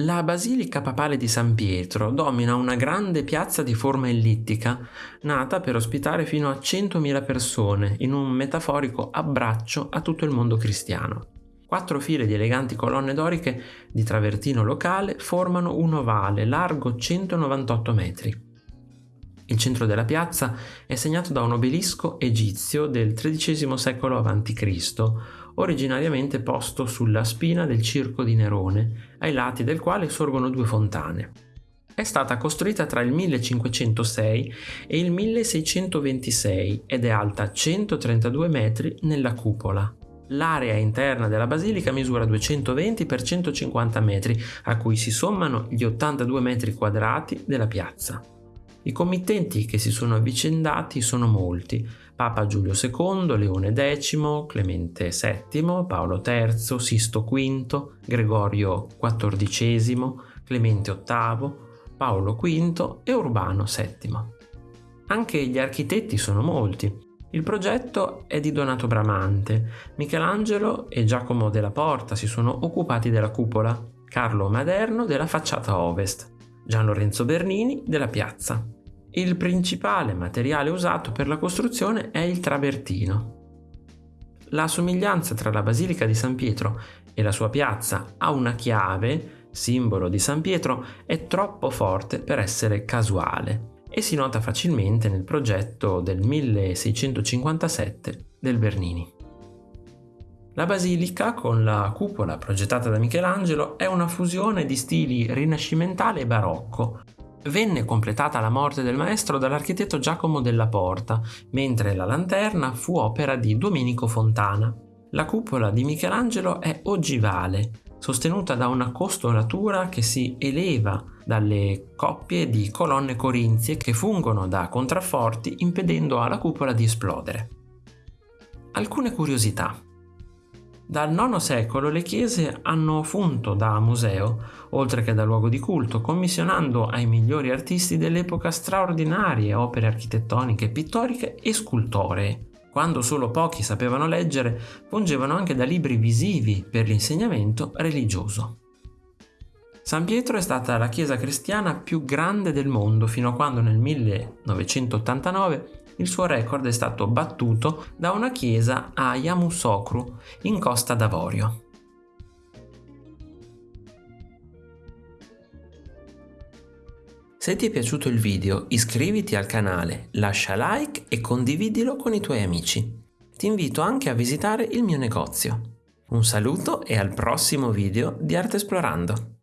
La Basilica Papale di San Pietro domina una grande piazza di forma ellittica, nata per ospitare fino a 100.000 persone in un metaforico abbraccio a tutto il mondo cristiano. Quattro file di eleganti colonne doriche di travertino locale formano un ovale largo 198 metri. Il centro della piazza è segnato da un obelisco egizio del XIII secolo a.C., originariamente posto sulla spina del circo di Nerone, ai lati del quale sorgono due fontane. È stata costruita tra il 1506 e il 1626 ed è alta 132 metri nella cupola. L'area interna della basilica misura 220 x 150 metri, a cui si sommano gli 82 metri quadrati della piazza. I committenti che si sono avvicendati sono molti. Papa Giulio II, Leone X, Clemente VII, Paolo III, Sisto V, Gregorio XIV, Clemente VIII, Paolo V e Urbano VII. Anche gli architetti sono molti. Il progetto è di Donato Bramante. Michelangelo e Giacomo della Porta si sono occupati della cupola, Carlo Maderno della facciata ovest, Gian Lorenzo Bernini della piazza. Il principale materiale usato per la costruzione è il travertino. La somiglianza tra la Basilica di San Pietro e la sua piazza a una chiave, simbolo di San Pietro, è troppo forte per essere casuale e si nota facilmente nel progetto del 1657 del Bernini. La basilica, con la cupola progettata da Michelangelo, è una fusione di stili rinascimentale e barocco, Venne completata la morte del maestro dall'architetto Giacomo della Porta, mentre la lanterna fu opera di Domenico Fontana. La cupola di Michelangelo è ogivale, sostenuta da una costolatura che si eleva dalle coppie di colonne corinzie che fungono da contrafforti impedendo alla cupola di esplodere. Alcune curiosità. Dal IX secolo le chiese hanno funto da museo, oltre che da luogo di culto, commissionando ai migliori artisti dell'epoca straordinarie opere architettoniche, pittoriche e scultoree. Quando solo pochi sapevano leggere, fungevano anche da libri visivi per l'insegnamento religioso. San Pietro è stata la chiesa cristiana più grande del mondo fino a quando nel 1989 il suo record è stato battuto da una chiesa a Yamoussoukro, in Costa d'Avorio. Se ti è piaciuto il video iscriviti al canale, lascia like e condividilo con i tuoi amici. Ti invito anche a visitare il mio negozio. Un saluto e al prossimo video di Arte Esplorando!